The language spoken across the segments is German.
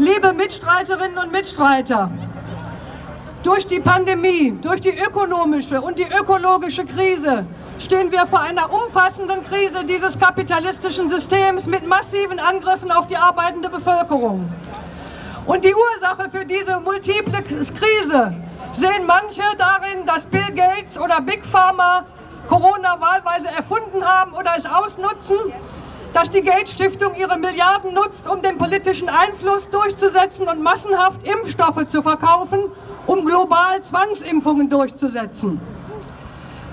Liebe Mitstreiterinnen und Mitstreiter, durch die Pandemie, durch die ökonomische und die ökologische Krise stehen wir vor einer umfassenden Krise dieses kapitalistischen Systems mit massiven Angriffen auf die arbeitende Bevölkerung. Und die Ursache für diese multiple Krise sehen manche darin, dass Bill Gates oder Big Pharma Corona wahlweise erfunden haben oder es ausnutzen, dass die Gates Stiftung ihre Milliarden nutzt, um den politischen Einfluss durchzusetzen und massenhaft Impfstoffe zu verkaufen, um global Zwangsimpfungen durchzusetzen.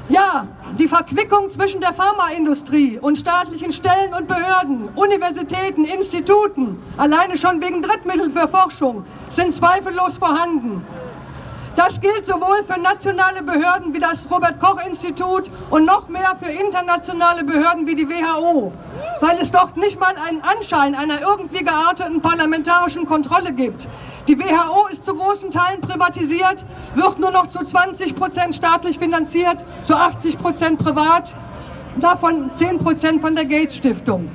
Ja, die Verquickung zwischen der Pharmaindustrie und staatlichen Stellen und Behörden, Universitäten, Instituten, alleine schon wegen Drittmitteln für Forschung, sind zweifellos vorhanden. Das gilt sowohl für nationale Behörden wie das Robert-Koch-Institut und noch mehr für internationale Behörden wie die WHO, weil es dort nicht mal einen Anschein einer irgendwie gearteten parlamentarischen Kontrolle gibt. Die WHO ist zu großen Teilen privatisiert, wird nur noch zu 20 Prozent staatlich finanziert, zu 80 Prozent privat, davon 10 Prozent von der Gates Stiftung.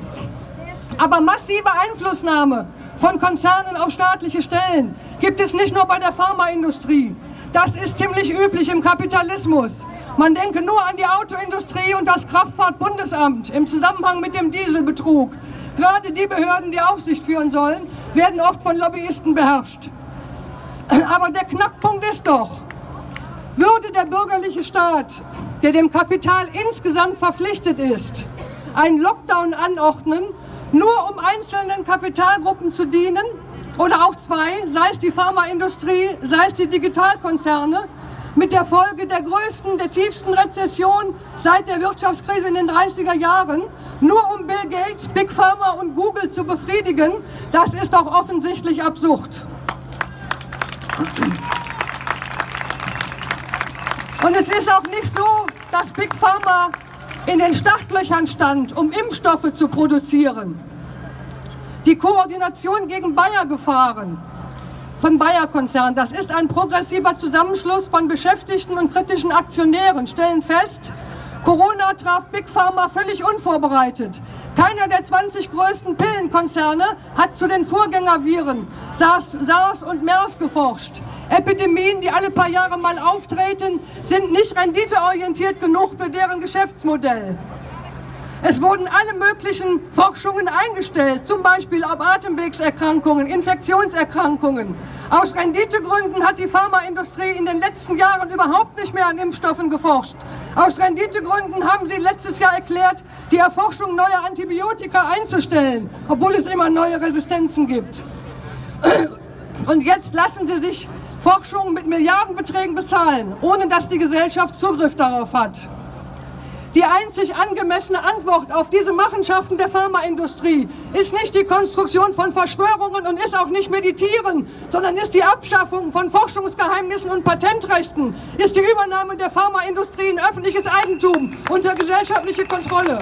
Aber massive Einflussnahme von Konzernen auf staatliche Stellen gibt es nicht nur bei der Pharmaindustrie. Das ist ziemlich üblich im Kapitalismus. Man denke nur an die Autoindustrie und das Kraftfahrtbundesamt im Zusammenhang mit dem Dieselbetrug. Gerade die Behörden, die Aufsicht führen sollen, werden oft von Lobbyisten beherrscht. Aber der Knackpunkt ist doch, würde der bürgerliche Staat, der dem Kapital insgesamt verpflichtet ist, einen Lockdown anordnen, nur um einzelnen Kapitalgruppen zu dienen, oder auch zwei, sei es die Pharmaindustrie, sei es die Digitalkonzerne, mit der Folge der größten, der tiefsten Rezession seit der Wirtschaftskrise in den 30er Jahren, nur um Bill Gates, Big Pharma und Google zu befriedigen, das ist doch offensichtlich absurd. Und es ist auch nicht so, dass Big Pharma in den Startlöchern stand, um Impfstoffe zu produzieren die Koordination gegen Bayer-Gefahren von Bayer-Konzern. Das ist ein progressiver Zusammenschluss von Beschäftigten und kritischen Aktionären, stellen fest, Corona traf Big Pharma völlig unvorbereitet. Keiner der 20 größten Pillenkonzerne hat zu den Vorgängerviren SARS, SARS und MERS geforscht. Epidemien, die alle paar Jahre mal auftreten, sind nicht renditeorientiert genug für deren Geschäftsmodell. Es wurden alle möglichen Forschungen eingestellt, zum Beispiel auf Atemwegserkrankungen, Infektionserkrankungen. Aus Renditegründen hat die Pharmaindustrie in den letzten Jahren überhaupt nicht mehr an Impfstoffen geforscht. Aus Renditegründen haben sie letztes Jahr erklärt, die Erforschung neuer Antibiotika einzustellen, obwohl es immer neue Resistenzen gibt. Und jetzt lassen sie sich Forschung mit Milliardenbeträgen bezahlen, ohne dass die Gesellschaft Zugriff darauf hat. Die einzig angemessene Antwort auf diese Machenschaften der Pharmaindustrie ist nicht die Konstruktion von Verschwörungen und ist auch nicht Meditieren, sondern ist die Abschaffung von Forschungsgeheimnissen und Patentrechten, ist die Übernahme der Pharmaindustrie in öffentliches Eigentum unter gesellschaftliche Kontrolle.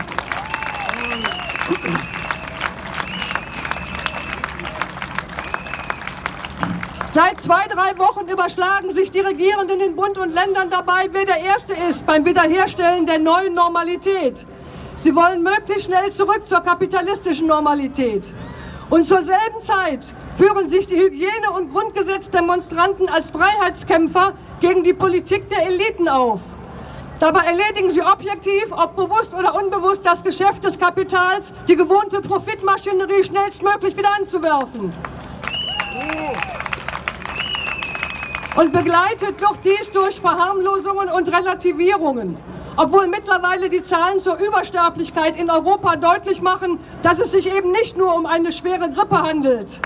Seit zwei, drei Wochen überschlagen sich die Regierenden in Bund und Ländern dabei, wer der Erste ist beim Wiederherstellen der neuen Normalität. Sie wollen möglichst schnell zurück zur kapitalistischen Normalität. Und zur selben Zeit führen sich die Hygiene- und Grundgesetzdemonstranten als Freiheitskämpfer gegen die Politik der Eliten auf. Dabei erledigen sie objektiv, ob bewusst oder unbewusst, das Geschäft des Kapitals, die gewohnte Profitmaschinerie schnellstmöglich wieder anzuwerfen. Und begleitet wird dies durch Verharmlosungen und Relativierungen. Obwohl mittlerweile die Zahlen zur Übersterblichkeit in Europa deutlich machen, dass es sich eben nicht nur um eine schwere Grippe handelt.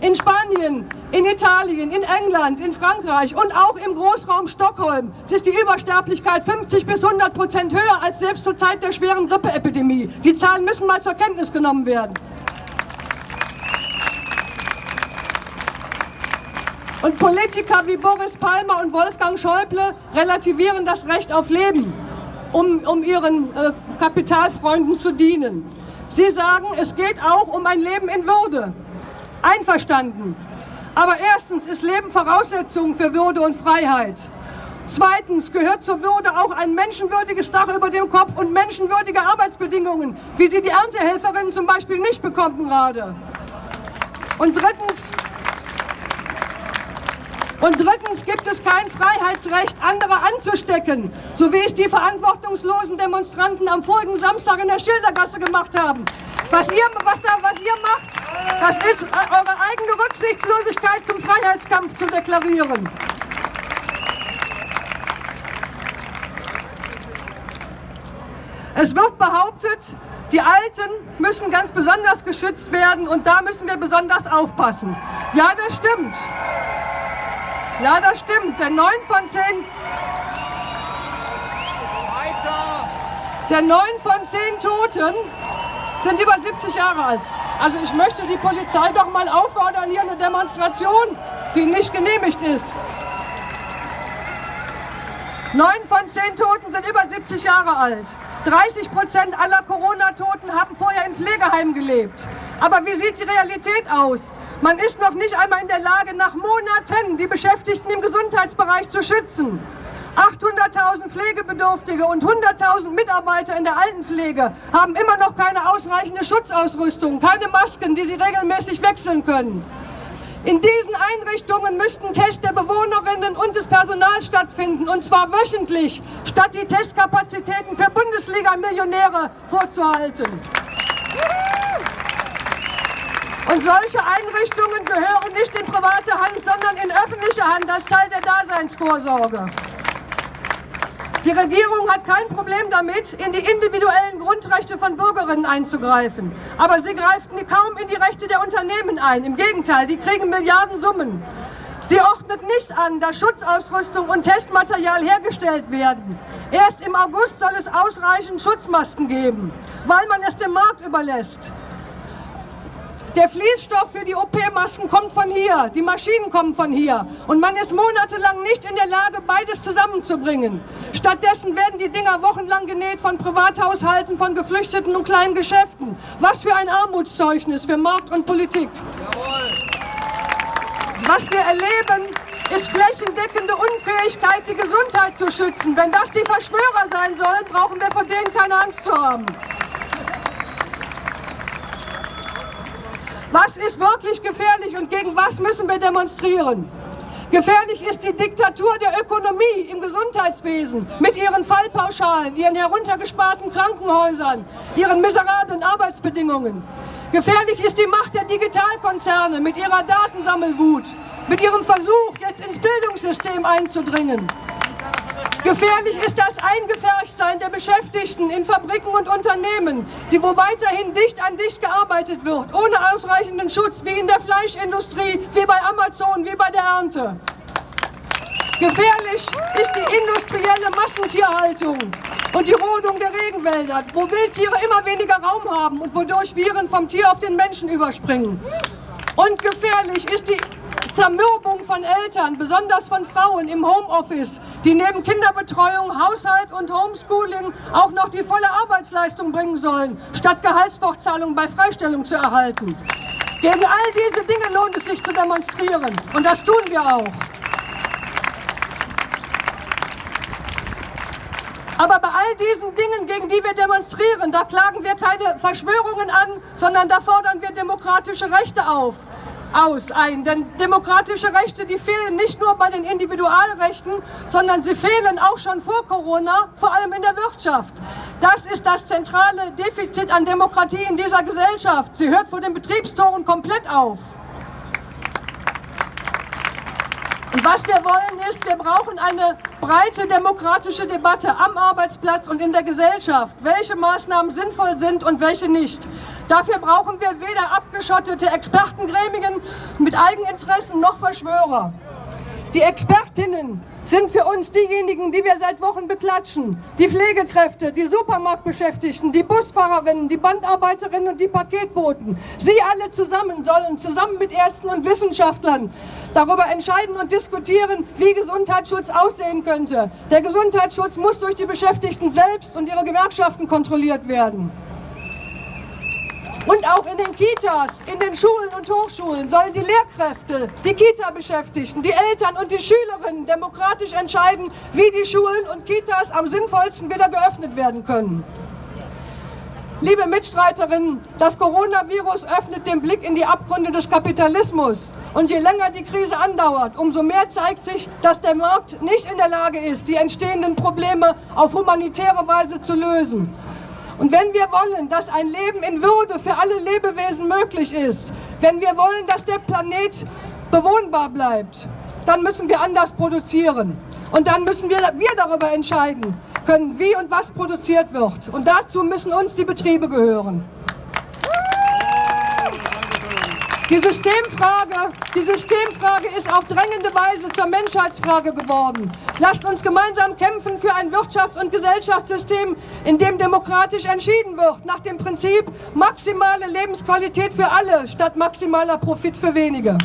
In Spanien, in Italien, in England, in Frankreich und auch im Großraum Stockholm ist die Übersterblichkeit 50 bis 100 Prozent höher als selbst zur Zeit der schweren Grippeepidemie. Die Zahlen müssen mal zur Kenntnis genommen werden. Und Politiker wie Boris Palmer und Wolfgang Schäuble relativieren das Recht auf Leben, um, um ihren äh, Kapitalfreunden zu dienen. Sie sagen, es geht auch um ein Leben in Würde. Einverstanden. Aber erstens ist Leben Voraussetzung für Würde und Freiheit. Zweitens gehört zur Würde auch ein menschenwürdiges Dach über dem Kopf und menschenwürdige Arbeitsbedingungen, wie sie die Erntehelferinnen zum Beispiel nicht bekommen gerade. Und drittens Und drittens gibt es kein Freiheitsrecht, andere anzustecken, so wie es die verantwortungslosen Demonstranten am vorigen Samstag in der Schildergasse gemacht haben. Was ihr, was, da, was ihr macht, das ist eure eigene Rücksichtslosigkeit zum Freiheitskampf zu deklarieren. Es wird behauptet, die Alten müssen ganz besonders geschützt werden und da müssen wir besonders aufpassen. Ja, das stimmt. Ja, das stimmt, denn neun von zehn... Denn neun von zehn Toten sind über 70 Jahre alt. Also ich möchte die Polizei doch mal auffordern, hier eine Demonstration, die nicht genehmigt ist. Neun von zehn Toten sind über 70 Jahre alt. 30 Prozent aller Corona-Toten haben vorher in Pflegeheimen gelebt. Aber wie sieht die Realität aus? Man ist noch nicht einmal in der Lage, nach Monaten die Beschäftigten im Gesundheitsbereich zu schützen. 800.000 Pflegebedürftige und 100.000 Mitarbeiter in der Altenpflege haben immer noch keine ausreichende Schutzausrüstung, keine Masken, die sie regelmäßig wechseln können. In diesen Einrichtungen müssten Tests der Bewohnerinnen und des Personals stattfinden, und zwar wöchentlich, statt die Testkapazitäten für Bundesliga-Millionäre vorzuhalten. Und solche Einrichtungen gehören nicht in private Hand, sondern in öffentliche Hand als Teil der Daseinsvorsorge. Die Regierung hat kein Problem damit, in die individuellen Grundrechte von Bürgerinnen einzugreifen. Aber sie greift kaum in die Rechte der Unternehmen ein. Im Gegenteil, die kriegen Milliardensummen. Sie ordnet nicht an, dass Schutzausrüstung und Testmaterial hergestellt werden. Erst im August soll es ausreichend Schutzmasken geben, weil man es dem Markt überlässt. Der Fließstoff für die OP-Masken kommt von hier, die Maschinen kommen von hier. Und man ist monatelang nicht in der Lage, beides zusammenzubringen. Stattdessen werden die Dinger wochenlang genäht von Privathaushalten, von Geflüchteten und kleinen Geschäften. Was für ein Armutszeugnis für Markt und Politik. Was wir erleben, ist flächendeckende Unfähigkeit, die Gesundheit zu schützen. Wenn das die Verschwörer sein sollen, brauchen wir vor denen keine Angst zu haben. Was ist wirklich gefährlich und gegen was müssen wir demonstrieren? Gefährlich ist die Diktatur der Ökonomie im Gesundheitswesen mit ihren Fallpauschalen, ihren heruntergesparten Krankenhäusern, ihren miserablen Arbeitsbedingungen. Gefährlich ist die Macht der Digitalkonzerne mit ihrer Datensammelwut, mit ihrem Versuch, jetzt ins Bildungssystem einzudringen. Gefährlich ist das Eingefärchtsein der Beschäftigten in Fabriken und Unternehmen, die wo weiterhin dicht an dicht gearbeitet wird, ohne ausreichenden Schutz, wie in der Fleischindustrie, wie bei Amazon, wie bei der Ernte. Gefährlich ist die industrielle Massentierhaltung und die Rodung der Regenwälder, wo Wildtiere immer weniger Raum haben und wodurch Viren vom Tier auf den Menschen überspringen. Und gefährlich ist die Zermürbung von Eltern, besonders von Frauen im Homeoffice, die neben Kinderbetreuung, Haushalt und Homeschooling auch noch die volle Arbeitsleistung bringen sollen, statt Gehaltsfortzahlung bei Freistellung zu erhalten. Gegen all diese Dinge lohnt es sich zu demonstrieren und das tun wir auch. Aber bei all diesen Dingen, gegen die wir demonstrieren, da klagen wir keine Verschwörungen an, sondern da fordern wir demokratische Rechte auf aus ein. Denn demokratische Rechte, die fehlen nicht nur bei den Individualrechten, sondern sie fehlen auch schon vor Corona, vor allem in der Wirtschaft. Das ist das zentrale Defizit an Demokratie in dieser Gesellschaft. Sie hört vor den Betriebstoren komplett auf. Und was wir wollen ist, wir brauchen eine breite demokratische Debatte am Arbeitsplatz und in der Gesellschaft, welche Maßnahmen sinnvoll sind und welche nicht. Dafür brauchen wir weder abgeschottete Expertengremien mit Eigeninteressen noch Verschwörer. Die Expertinnen sind für uns diejenigen, die wir seit Wochen beklatschen. Die Pflegekräfte, die Supermarktbeschäftigten, die Busfahrerinnen, die Bandarbeiterinnen und die Paketboten. Sie alle zusammen sollen zusammen mit Ärzten und Wissenschaftlern darüber entscheiden und diskutieren, wie Gesundheitsschutz aussehen könnte. Der Gesundheitsschutz muss durch die Beschäftigten selbst und ihre Gewerkschaften kontrolliert werden. Und auch in den Kitas, in den Schulen und Hochschulen sollen die Lehrkräfte, die Kita-Beschäftigten, die Eltern und die Schülerinnen demokratisch entscheiden, wie die Schulen und Kitas am sinnvollsten wieder geöffnet werden können. Liebe Mitstreiterinnen, das Coronavirus öffnet den Blick in die Abgründe des Kapitalismus. Und je länger die Krise andauert, umso mehr zeigt sich, dass der Markt nicht in der Lage ist, die entstehenden Probleme auf humanitäre Weise zu lösen. Und wenn wir wollen, dass ein Leben in Würde für alle Lebewesen möglich ist, wenn wir wollen, dass der Planet bewohnbar bleibt, dann müssen wir anders produzieren. Und dann müssen wir, wir darüber entscheiden können, wie und was produziert wird. Und dazu müssen uns die Betriebe gehören. Die Systemfrage, die Systemfrage ist auf drängende Weise zur Menschheitsfrage geworden. Lasst uns gemeinsam kämpfen für ein Wirtschafts- und Gesellschaftssystem, in dem demokratisch entschieden wird, nach dem Prinzip maximale Lebensqualität für alle statt maximaler Profit für wenige.